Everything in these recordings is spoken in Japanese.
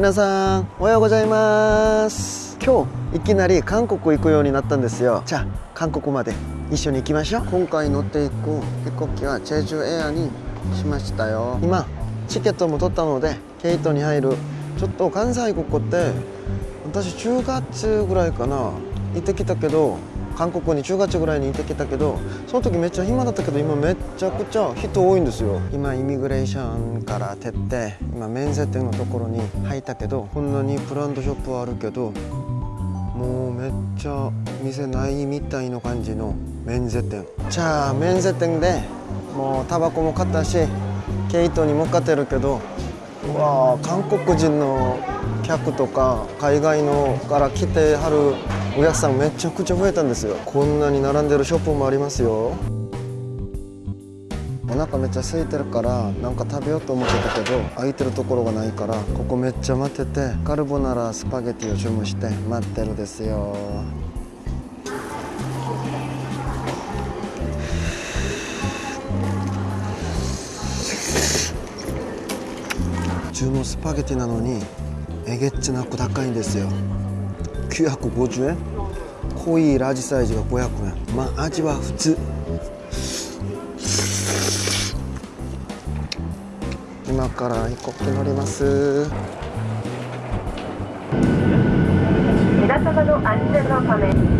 皆さんおはようございます。今日いきなり韓国行くようになったんですよ。じゃあ韓国まで一緒に行きましょう。今回乗っていく飛行機はチェジュエアにしましたよ。今チケットも取ったのでケイトに入るちょっと関西国って私10月ぐらいかな。行ってきたけど韓国に10月ぐらいに行ってきたけどその時めっちゃ暇だったけど今めっちゃくちゃ人多いんですよ。今イミグレーションから出て今免税店のところに入ったけどこんなにブランドショップはあるけどもうめっちゃ店ないみたいな感じの免税店。じゃあ免税店でもうタバコも買ったしケイトに向かってるけどうわあ韓国人の客とか海外のから来てはるお客さんめちゃくちゃ増えたんですよ。こんなに並んでるショップもありますよ。お腹めっちゃ空いてるからなんか食べようと思ってたけど空いてるところがないからここめっちゃ待っててカルボナラスパゲティを注文して待ってるですよ。普通のスパゲティなのにえげっちなく高いんですよ。950円？濃いラージサイズが500円。まあ味は普通。今から飛行機乗ります。皆様の安全のため。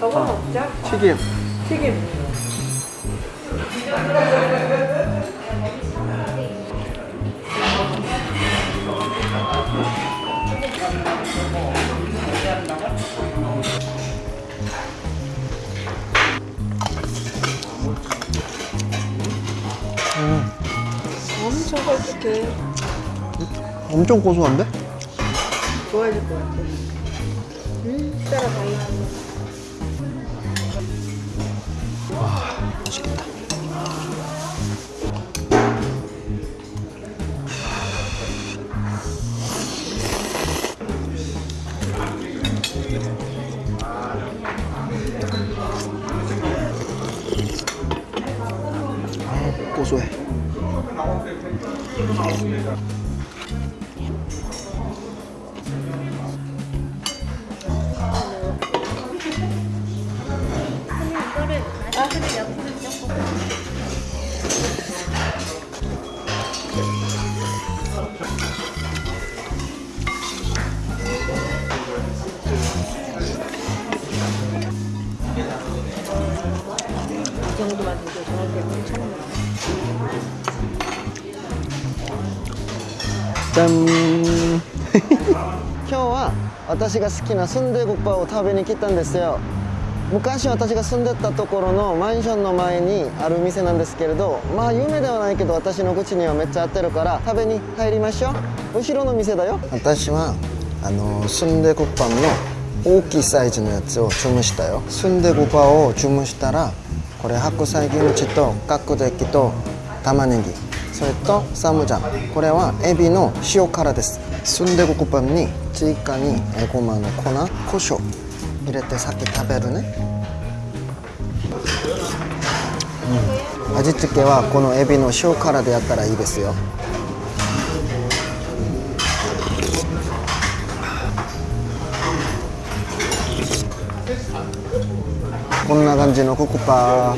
저거 먹자. 튀김 튀김. 엄청 걸쭉해. 엄청 고소한데? 좋아질 것 같아. 음, 따라 다행 이 정도만 돼도 저한테 엄청 じゃん今日は私が好きなスンデゴッパを食べに来たんですよ 昔私が住んでたところのマンションの前にある店なんですけれどまあ有名ではないけど私の口にはめっちゃ合ってるから食べに入りましょう。後ろの店だよ。私はあのスンデゴッパンの大きいサイズのやつを注文したよ。スンデゴパを注文したらこれ白菜キムチと角的と玉ねぎそれとサムジャン。これはエビの塩辛です。スンデコパンに追加にエゴマの粉胡椒。入れて先食べるね、うん、味付けはこのエビの塩辛でやったらいいですよ。こんな感じのココパ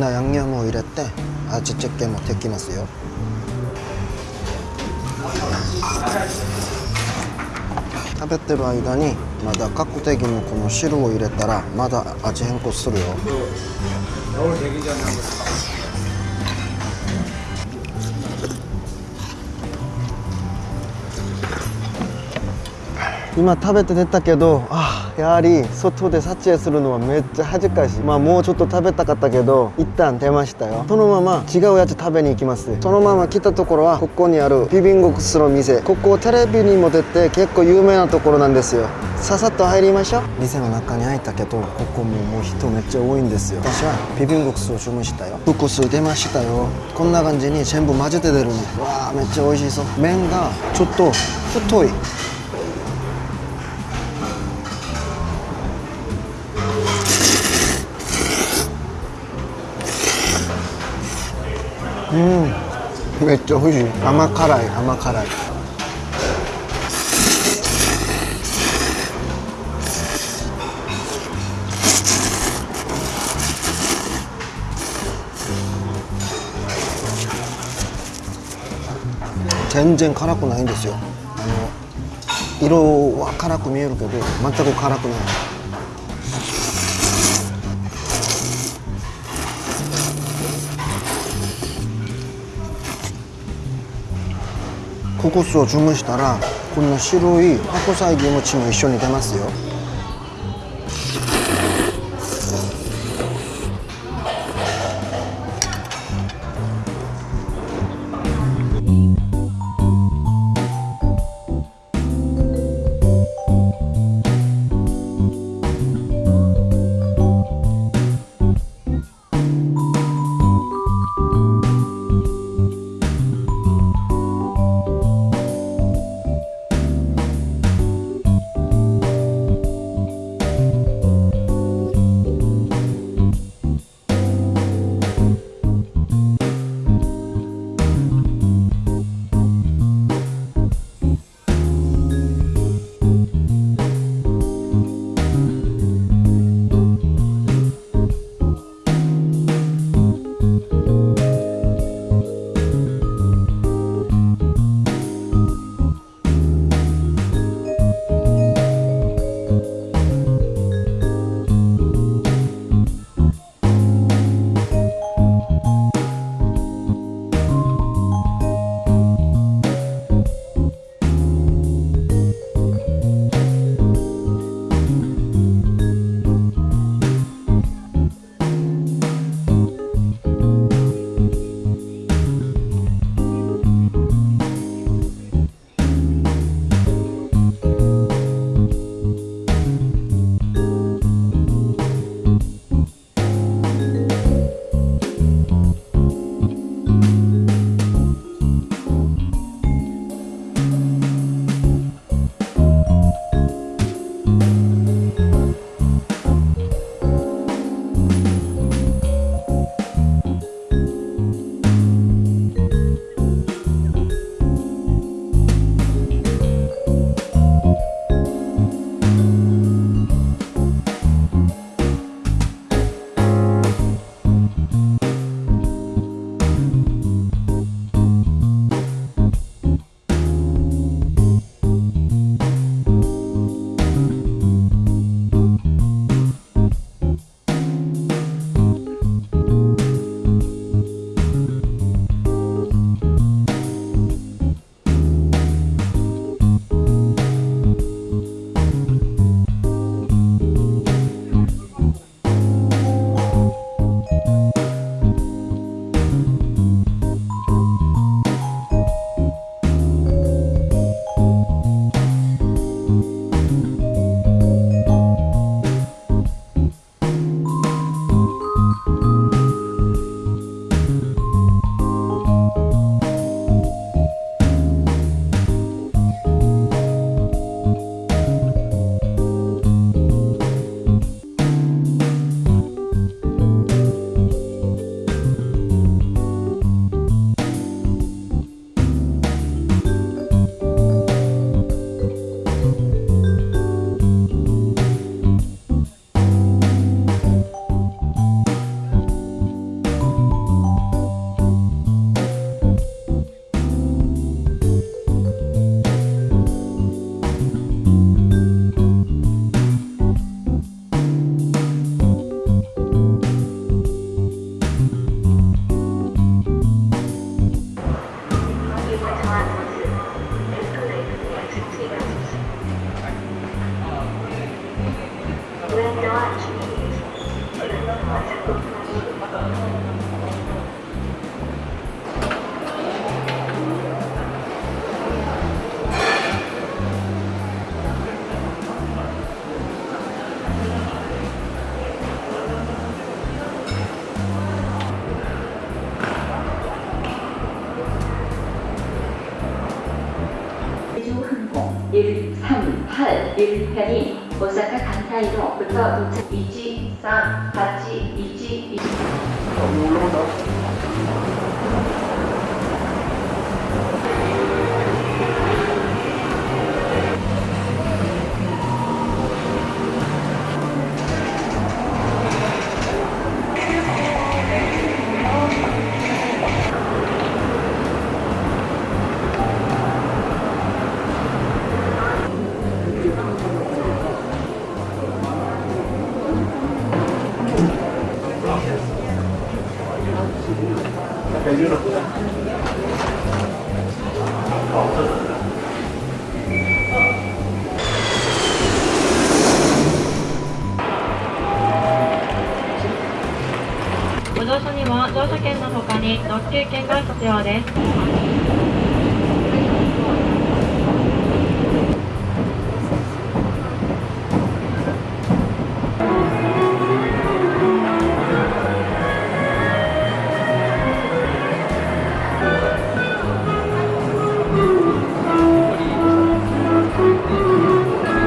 なヤンニョムを入れて味付けもできますよ食べてる間にまだ角的にこの汁を入れたらまだ味変更するよ今食べて出たけどああやはり外で撮影するのはめっちゃ恥ずかしい。まあもうちょっと食べたかったけど一旦出ましたよ。そのまま違うやつ食べに行きます。そのまま来たところはここにあるビビンゴクスの店。ここテレビにも出て結構有名なところなんですよ。ささっと入りましょう。店の中に入ったけどここももう人めっちゃ多いんですよ。私はビビンゴクスを注文したよ。複数出ましたよ。こんな感じに全部混ぜて出るの。わあめっちゃ美味しそう。麺がちょっと太い。うん。めっちゃ美味しい。甘辛い甘辛い。全然辛くないんですよ。あの色は辛く見えるけど全く辛くない。ココスを注文したらこんな白い白菜キムチも一緒に出ますよ。 1편이 오사카 간사이로부터 도착 2지, 3, 8지, 2지, 2지. 券の他に特急券が必要です。